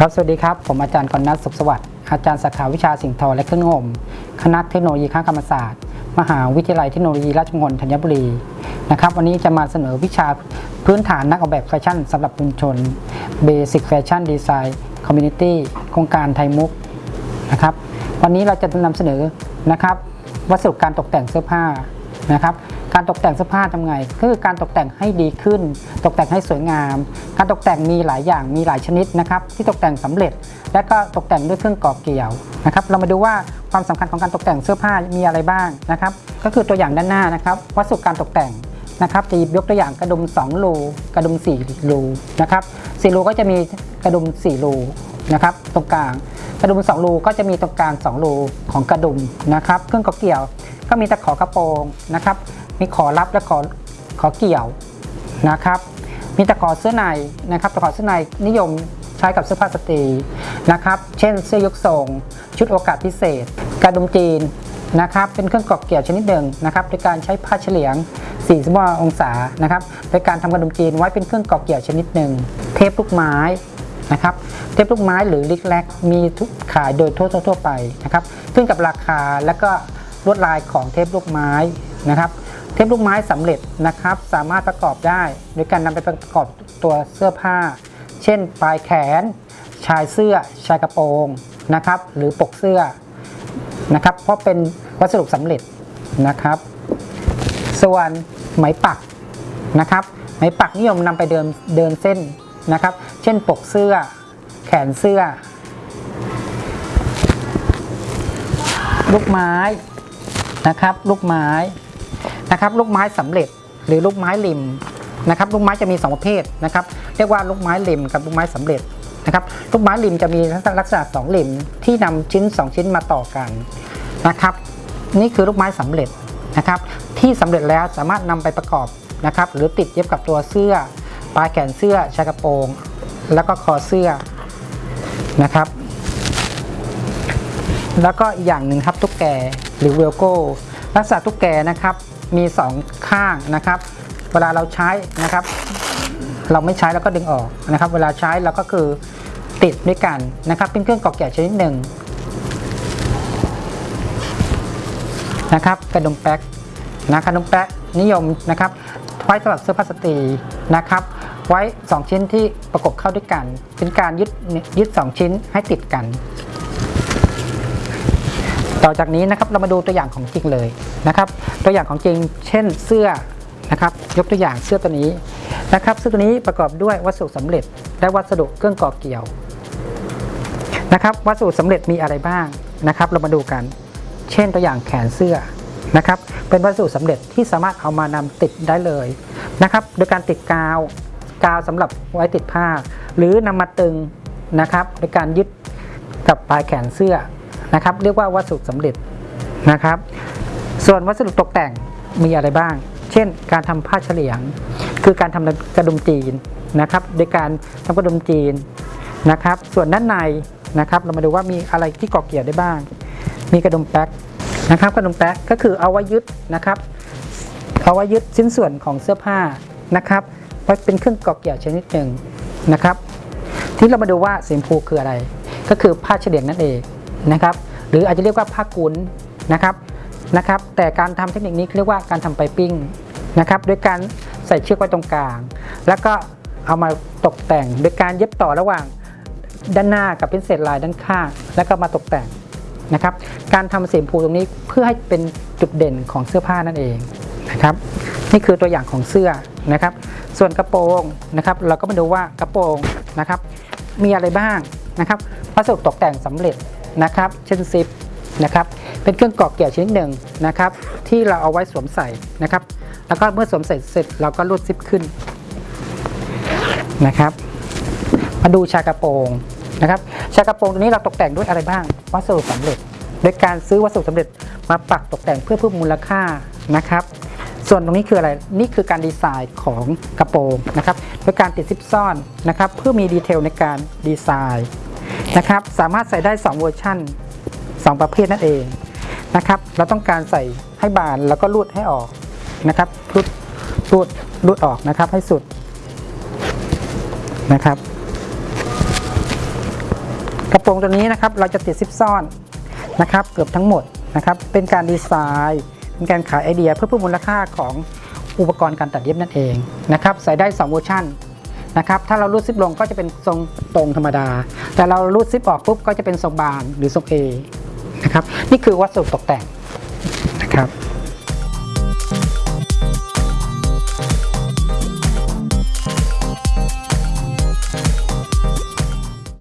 ครับสวัสดีครับ ผมอาจารย์กรณัฐสุขสวัสดิ์อาจารย์สาขาวิชาสิ่งทอและเครื่องนุ่งมคณะเทคโนโลยีข้างกรรมศาสตร์ มหาวิทยาลัยเทคโนโลยีราชมงคลธัญบุรีนะครับวันนี้จะมาเสนอวิชาพื้นฐานนักออกแบบแฟชั่นสำหรับชุมชน Basic Fashion Design Community โครงการไทยมุกนะครับวันนี้เราจะนำเสนอนะครับวัสดุการตกแต่งเสื้อผ้านะครับ การตกแต่งเสื้อผ้าทำไงก็คือการตกแต่งให้ดีขึ้น ตกแต่งให้สวยงาม การตกแต่งมีหลายอย่างมีหลายชนิดนะครับ ที่ตกแต่งสำเร็จ และก็ตกแต่งด้วยเครื่องก่อเกี่ยวนะครับ เรามาดูว่าความสำคัญของการตกแต่งเสื้อผ้ามีอะไรบ้างนะครับ ก็คือตัวอย่างด้านหน้านะครับวัสดุการตกแต่งนะครับ จะหยิบยกตัวอย่างกระดุม2รูกระดุม4รูนะครับ4รูก็จะมีกระดุม4รูนะครับ ตรงกลางกระดุม2รูก็จะมีตรงกลาง2รูของกระดุมนะครับ เครื่องก่อเกี่ยวก็มีตะขอกระโปรงนะครับ มีขอรับและขอขอเกี่ยวนะครับมีตะขอเสื้อในนะครับตะขอเสื้อในนิยมใช้กับเสื้อผ้าสตรีนะครับเช่นเสื้อยกทรง ชุดโอกาสพิเศษ กระดุมจีนนะครับเป็นเครื่องกรอกเกี่ยวชนิดหนึ่งนะครับโดยการใช้ผ้าเฉลียง45องศานะครับโดยการทำกระดุมจีนไว้เป็นเครื่องกรอกเกี่ยวชนิดหนึ่งเทปลูกไม้นะครับเทปลูกไม้หรือลิกแลกมีทุกขายโดยทั่วทั่วไปนะครับขึ้นกับราคาและก็ลวดลายของเทปลูกไม้นะครับ เทปลูกไม้สำเร็จนะครับ สามารถประกอบได้โดยการนำไปประกอบตัวเสื้อผ้า เช่น ปลายแขน ชายเสื้อ ชายกระโปรงนะครับ หรือปกเสื้อนะครับ เพราะเป็นวัสดุสำเร็จนะครับ ส่วนไหมปักนะครับ ไหมปักนิยมนำไปเดินเดินเส้นนะครับ เช่นปกเสื้อ แขนเสื้อ ลูกไม้นะครับ ลูกไม้ นะครับลูกไม้สำเร็จหรือลูกไม้ริมนะครับลูกไม้จะมี 2 ประเภทนะครับเรียกว่าลูกไม้ริมกับลูกไม้สำเร็จนะครับลูกไม้ริมจะมีลักษณะสองริมที่นำชิ้น 2 ชิ้นมาต่อกันนะครับ นี่คือลูกไม้สำเร็จนะครับที่สำเร็จแล้วสามารถนำไปประกอบนะครับหรือติดเย็บกับตัวเสื้อ ปลายแขนเสื้อชายกระโปรง แล้วก็คอเสื้อนะครับ แล้วก็อีกอย่างหนึ่งครับตุ๊กแกหรือเวลโก้ลักษณะตุ๊กแกนะครับ มีสองข้างนะครับ เวลาเราใช้นะครับ เราไม่ใช้แล้วก็ดึงออกนะครับ เวลาใช้เราก็คือติดด้วยกันนะครับ เป็นเครื่องกอกแกะชนิดหนึ่งนะครับกระดุมแป๊กนะกระดุมแป๊กนิยมนะครับ ไว้สำหรับเสื้อผ้าสตรีนะครับ ไว้ 2 ชิ้นที่ประกบเข้าด้วยกัน เป็นการยึดยึด 2 ชิ้นให้ติดกัน ต่อจากนี้นะครับเรามาดูตัวอย่างของจริงเลยนะครับ ตัวอย่างของจริง เช่นเสื้อนะครับ ยกตัวอย่างเสื้อตัวนี้นะครับ เสื้อตัวนี้ประกอบด้วยวัสดุสำเร็จ และวัสดุเครื่องก่อเกี่ยวนะครับ วัสดุสำเร็จมีอะไรบ้างนะครับ เรามาดูกัน เช่นตัวอย่างแขนเสื้อนะครับ เป็นวัสดุสำเร็จที่สามารถเอามานำติดได้เลยนะครับ โดยการติดกาวกาวสำหรับไว้ติดผ้า หรือนำมาตึงนะครับโดยการยึดกับปลายแขนเสื้อ นะครับ เรียกว่าวัสดุสำเร็จนะครับ ส่วนวัสดุตกแต่งมีอะไรบ้าง เช่น การทำผ้าเฉลียง คือการทำกระดุมจีนนะครับโดยการทำกระดุมจีนนะครับ ส่วนด้านในนะครับ เรามาดูว่ามีอะไรที่ก่อเกี่ยวได้บ้าง มีกระดุมแป๊กนะครับ กระดุมแป๊กก็คือเอาไว้ยึดนะครับ เอาไว้ยึดชิ้นส่วนของเสื้อผ้านะครับไว้เป็นเครื่องก่อเกี่ยวชนิดหนึ่งนะครับ ที่เรามาดูว่าสีชมพูคืออะไร ก็คือผ้าเฉลียงนั่นเอง นะครับ หรืออาจจะเรียกว่าผ้ากุนนะครับนะครับ แต่การทำเทคนิคนี้เรียกว่าการทำไปปิ้งนะครับโดยการใส่เชือกไว้ตรงกลาง แล้วก็เอามาตกแต่งโดยการเย็บต่อระหว่างด้านหน้ากับเป็นเศษลายด้านข้าง แล้วก็มาตกแต่งนะครับ การทำสีชมพูตรงนี้เพื่อให้เป็นจุดเด่นของเสื้อผ้านั่นเองนะครับ นี่คือตัวอย่างของเสื้อนะครับ ส่วนกระโปรงนะครับ เราก็มาดูว่ากระโปรงนะครับ มีอะไรบ้างนะครับวัสดุตกแต่งสำเร็จ นะครับเช่นซิปนะครับเป็นเครื่องกรอกเกี่ยวชนิดหนึ่งนะครับที่เราเอาไว้สวมใส่นะครับ แล้วก็เมื่อสวมใส่เสร็จเราก็รูดซิปขึ้นนะครับ มาดูชากระโปรงนะครับชากระโปรงตัวนี้เราตกแต่งด้วยอะไรบ้างวัสดุสำเร็จ โดยการซื้อวัสดุสำเร็จมาปักตกแต่งเพื่อเพิ่มมูลค่านะครับ ส่วนตรงนี้คืออะไรนี่คือการดีไซน์ของกระโปรงนะครับโดยการติดซิปซ่อนนะครับ เพื่อมีดีเทลในการดีไซน์ นะครับ สามารถใส่ได้ 2 เวอร์ชัน2 ประเภทนั่นเองนะครับ เราต้องการใส่ให้บานแล้วก็รูดให้ออกนะครับรูดรูดรูดออกนะครับให้สุดนะครับ กระโปรงตัวนี้นะครับเราจะติดซิปซ่อนนะครับ เกือบทั้งหมดนะครับ เป็นการดีไซน์เป็นการขายไอเดียเพื่อเพิ่มมูลค่าของอุปกรณ์การตัดเย็บนั่นเองนะครับ ใส่ได้ 2 เวอร์ชัน นะครับ ถ้าเรารูดซิปลงก็จะเป็นทรงตรงธรรมดา แต่เรารูดซิปออกปุ๊บก็จะเป็นทรงบานหรือทรงเอนะครับ นี่คือวัสดุตกแต่งนะครับ